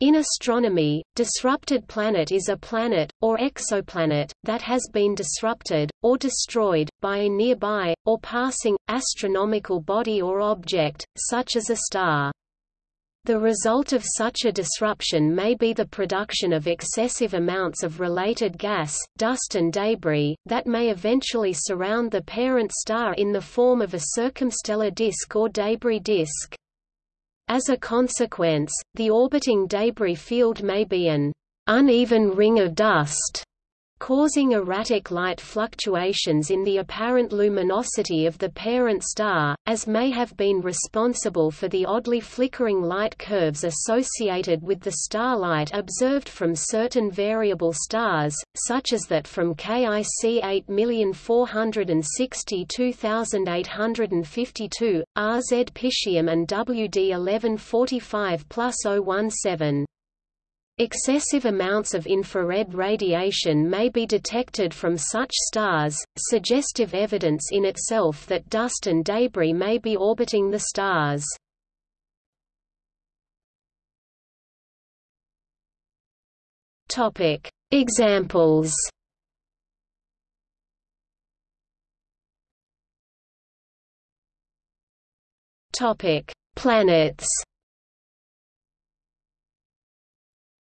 In astronomy, disrupted planet is a planet, or exoplanet, that has been disrupted, or destroyed, by a nearby, or passing, astronomical body or object, such as a star. The result of such a disruption may be the production of excessive amounts of related gas, dust and debris, that may eventually surround the parent star in the form of a circumstellar disk or debris disk. As a consequence, the orbiting debris field may be an uneven ring of dust causing erratic light fluctuations in the apparent luminosity of the parent star, as may have been responsible for the oddly flickering light curves associated with the starlight observed from certain variable stars, such as that from KIC 8462852, RZ Piscium and WD 1145 plus 017. Excessive amounts of infrared radiation may be detected from such stars, suggestive evidence in itself that dust and debris may be orbiting the stars. Topic: Examples Topic: Planets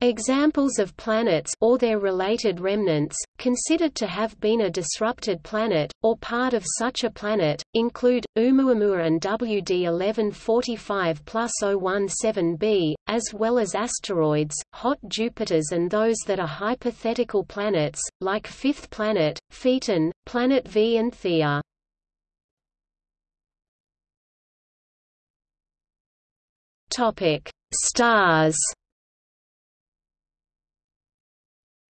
Examples of planets or their related remnants, considered to have been a disrupted planet, or part of such a planet, include, Oumuamua and WD 1145 017b, as well as asteroids, hot Jupiters and those that are hypothetical planets, like fifth planet, Phaeton, planet V and Theia. Stars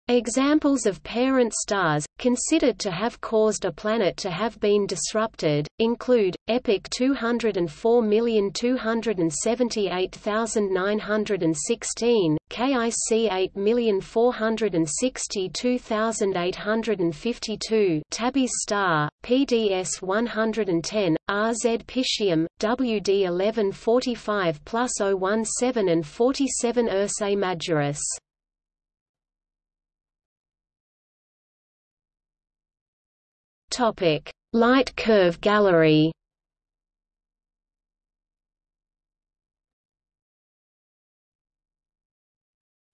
Examples of parent stars, considered to have caused a planet to have been disrupted, include, EPIC 204278916, KIC 8462852 Tabby's star, PDS 110, RZ Piscium, WD 1145 plus 017 and 47 Ursae Majoris. Topic: Light curve gallery.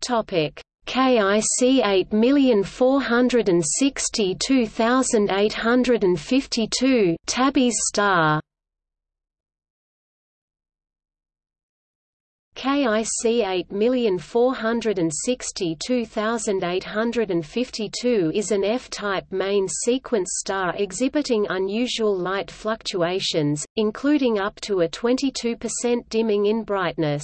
Topic: KIC 8462852 Tabby's star KIC 8462852 is an F-type main sequence star exhibiting unusual light fluctuations, including up to a 22% dimming in brightness.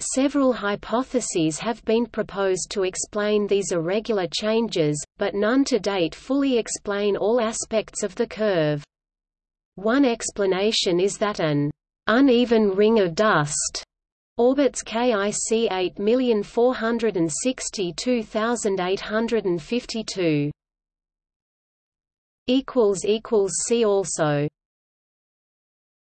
Several hypotheses have been proposed to explain these irregular changes, but none to date fully explain all aspects of the curve. One explanation is that an uneven ring of dust Orbits KIC 8462852 equals equals see also